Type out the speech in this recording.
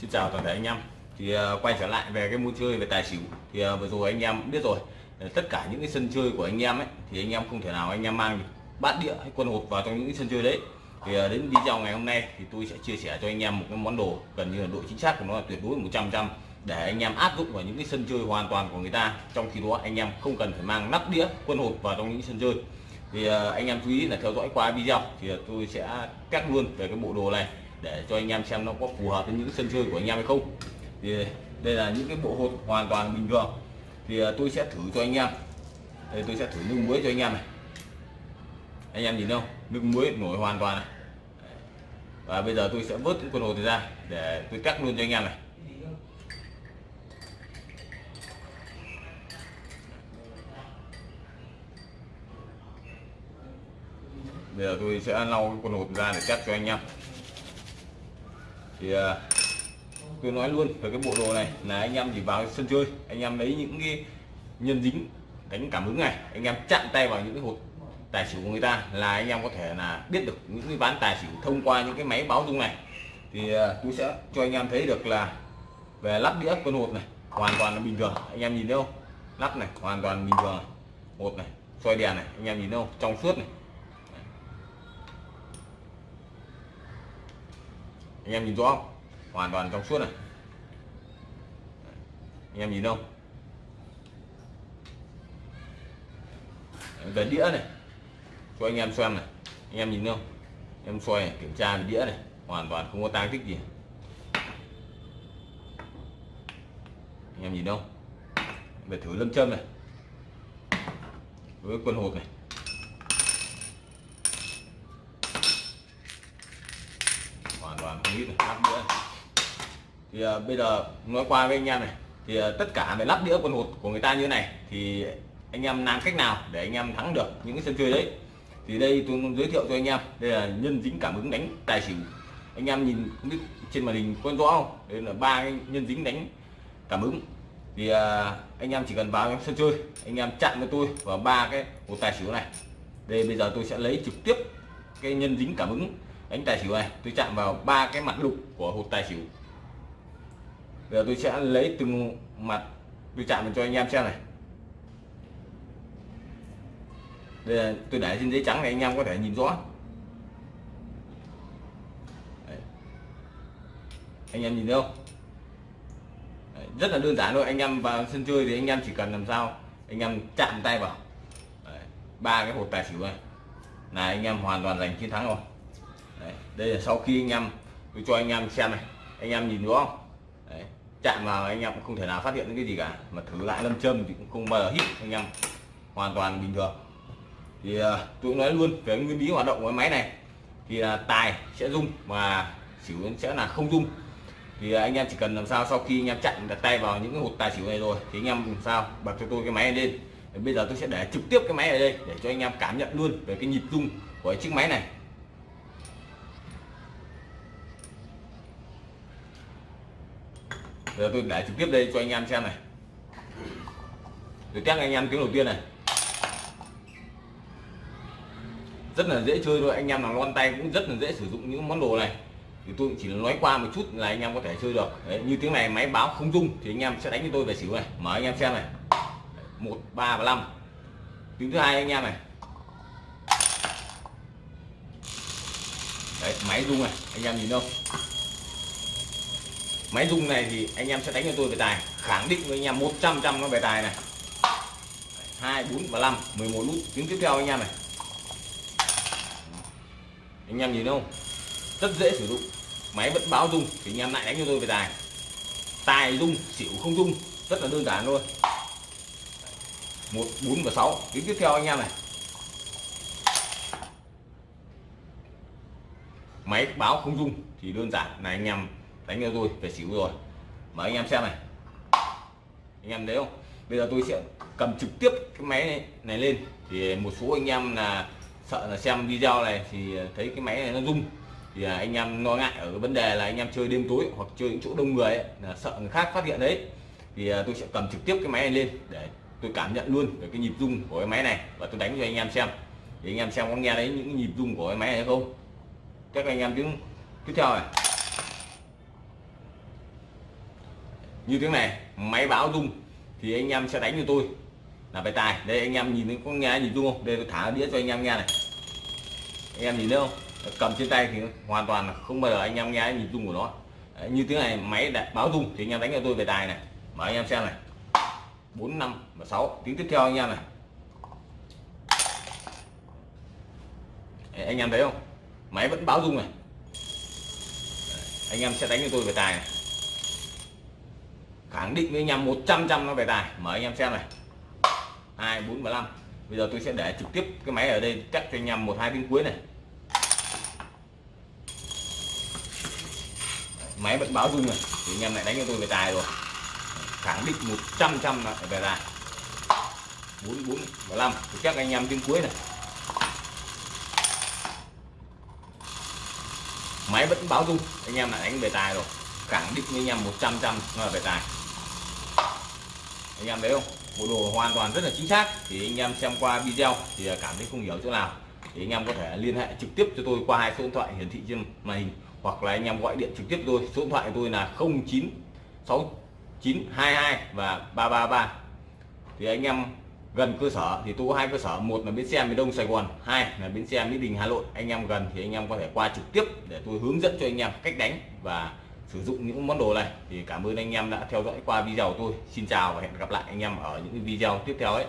Xin chào toàn thể anh em. Thì ờ, quay trở lại về cái môn chơi về tài xỉu. Thì ờ, vừa rồi anh em biết rồi. Ờ, tất cả những cái sân chơi của anh em ấy, thì anh em không thể nào anh em mang bát đĩa hay quân hột vào trong những cái sân chơi đấy. Thì đến video ngày hôm nay thì tôi sẽ chia sẻ cho anh em một cái món đồ gần như là độ chính xác của nó là tuyệt đối 100 trăm để anh em áp dụng vào những cái sân chơi hoàn toàn của người ta. Trong khi đó, anh em không cần phải mang nắp đĩa, quân hột vào trong những sân chơi. Thì anh em chú ý là theo dõi qua video thì tôi sẽ test luôn về cái bộ đồ này để cho anh em xem nó có phù hợp với những sân chơi của anh em hay không. Thì đây là những cái bộ hột hoàn toàn bình thường. Thì à, tôi sẽ thử cho anh em. Đây, tôi sẽ thử nước muối cho anh em này. Anh em nhìn không nước muối nổi hoàn toàn này. Và bây giờ tôi sẽ vớt những con hột này ra để tôi cắt luôn cho anh em này. Bây giờ tôi sẽ lau cái con hột ra để cắt cho anh em thì uh, tôi nói luôn về cái bộ đồ này là anh em chỉ vào sân chơi anh em lấy những cái nhân dính đánh cảm ứng này anh em chạm tay vào những cái hột tài xỉu của người ta là anh em có thể là biết được những cái ván tài xỉu thông qua những cái máy báo dung này. Thì uh, tôi sẽ cho anh em thấy được là về lắp đĩa con hột này hoàn toàn là bình thường. Anh em nhìn thấy không? Lắp này hoàn toàn bình thường hột này soi đèn này anh em nhìn thấy không? Trong suốt này. Anh em nhìn rõ không? Hoàn toàn trong suốt này. Anh em nhìn không về đĩa này. Cho anh em xem này. Anh em nhìn không em xoay này, kiểm tra về đĩa này. Hoàn toàn không có tang tích gì. Anh em nhìn không về thử lâm châm này. Với quân hộp này. Khoảng một lít lắp đĩa thì uh, bây giờ nói qua với anh em này thì uh, tất cả về lắp đĩa quần hột của người ta như này thì anh em làm cách nào để anh em thắng được những cái sân chơi đấy? Thì đây tôi giới thiệu cho anh em đây là nhân dính cảm ứng đánh tài xỉu. Anh em nhìn không biết trên màn hình có rõ không? Đây là ba cái nhân dính đánh cảm ứng thì uh, anh em chỉ cần vào sân chơi anh em chặn cho tôi vào ba cái hột tài xỉu này. Đây bây giờ tôi sẽ lấy trực tiếp cái nhân dính cảm ứng đánh tài xỉu này, tôi chạm vào ba cái mặt lục của hột tài xỉu. Giờ tôi sẽ lấy từng mặt tôi chạm vào cho anh em xem này. Đây là tôi để trên giấy trắng này, anh em có thể nhìn rõ. Đấy. anh em nhìn thấy không? Đấy. rất là đơn giản thôi, anh em vào sân chơi thì anh em chỉ cần làm sao, anh em chạm tay vào. Ba cái hột tài xỉu này. Là anh em hoàn toàn giành chiến thắng rồi. Đấy. đây là sau khi anh em tôi cho anh em xem này. Anh em nhìn đúng không? Đấy. chạm vào anh em cũng không thể nào phát hiện cái gì cả mà thử lại lâm châm thì cũng không bao giờ hít anh em. Hoàn toàn bình thường. Thì uh, tôi nói luôn về nguyên lý hoạt động của cái máy này thì là tài sẽ rung và xỉu sẽ là không rung. Thì uh, anh em chỉ cần làm sao sau khi anh em chặn đặt tay vào những cái hột tài xỉu này rồi thì anh em làm sao bật cho tôi cái máy này lên. Bây giờ tôi sẽ để trực tiếp cái máy ở đây để cho anh em cảm nhận luôn về cái nhịp rung của chiếc máy này. Giờ tôi để trực tiếp đây cho anh em xem này. Tôi test anh em tiếng đầu tiên này. Rất là dễ chơi thôi anh em nào lon tay cũng rất là dễ sử dụng những món đồ này. Thì tôi chỉ nói qua một chút là anh em có thể chơi được. Đấy, như tiếng này máy báo không dung thì anh em sẽ đánh cho tôi về xỉu này. Mở anh em xem này. Một ba và năm. Tiếng thứ hai anh em này. Đấy, máy rung này anh em nhìn không máy rung này thì anh em sẽ đánh cho tôi về tài. Khẳng định với anh em 100 trăm nó về tài này. Hai, bốn và năm 11 nút. Tiếng tiếp theo anh em này. Anh em nhìn không? Rất dễ sử dụng. Máy vẫn báo rung thì anh em lại đánh cho tôi về tài. Tài rung, xỉu không rung. Rất là đơn giản thôi. Một, bốn và sáu. Tiếng tiếp theo anh em này. Máy báo không rung thì đơn giản. Là anh em đánh cho tôi về xỉu rồi. Mà anh em xem này. Anh em thấy không? Bây giờ tôi sẽ cầm trực tiếp cái máy này, này lên. Thì một số anh em là sợ là xem video này thì thấy cái máy này nó rung. Thì anh em lo ngại ở cái vấn đề là anh em chơi đêm tối hoặc chơi những chỗ đông người ấy, là sợ người khác phát hiện đấy. Thì à, tôi sẽ cầm trực tiếp cái máy này lên để tôi cảm nhận luôn về cái nhịp rung của cái máy này và tôi đánh cho anh em xem. Thì anh em xem có nghe thấy những nhịp rung của cái máy này không? Các anh em tiếng tiếp theo này. Như thế này máy báo rung thì anh em sẽ đánh cho tôi. Là bài tài đây anh em nhìn thấy có nghe nhìn rung không? Đây tôi thả đĩa cho anh em nghe này. Anh em nhìn thấy không? Cầm trên tay thì hoàn toàn không bao giờ anh em nghe nhìn rung của nó. Đấy, như thế này máy đã báo rung thì anh em đánh cho tôi về tài này. Mở anh em xem này. Bốn năm và sáu. Tiếng tiếp theo anh em này. Đấy, anh em thấy không? Máy vẫn báo rung này. Đấy, anh em sẽ đánh cho tôi về tài này khẳng định với anh em 100 trăm nó về tài. Mở anh em xem này. Hai, bốn và năm bây giờ tôi sẽ để trực tiếp cái máy ở đây cắt cho anh em một, hai tiếng cuối này. Máy vẫn báo rung này. Thì anh em lại đánh cho tôi về tài rồi. Khẳng định 100 trăm là về tài. Bốn bốn và năm thì chắc anh em tiếng cuối này. Máy vẫn báo rung. Anh em lại đánh về tài rồi. Khẳng định với anh em 100 trăm là về tài anh em thấy không? Bộ đồ hoàn toàn rất là chính xác. Thì anh em xem qua video thì cảm thấy không hiểu chỗ nào. Thì anh em có thể liên hệ trực tiếp cho tôi qua hai số điện thoại hiển thị trên màn hình, hoặc là anh em gọi điện trực tiếp tôi. Số điện thoại của tôi là 096922 và 333 thì anh em gần cơ sở thì tôi có hai cơ sở. Một là bến xe miền đông sài gòn, hai là bến xe mỹ đình hà nội. Anh em gần thì anh em có thể qua trực tiếp để tôi hướng dẫn cho anh em cách đánh và sử dụng những món đồ này. Thì cảm ơn anh em đã theo dõi qua video của tôi. Xin chào và hẹn gặp lại anh em ở những video tiếp theo ấy.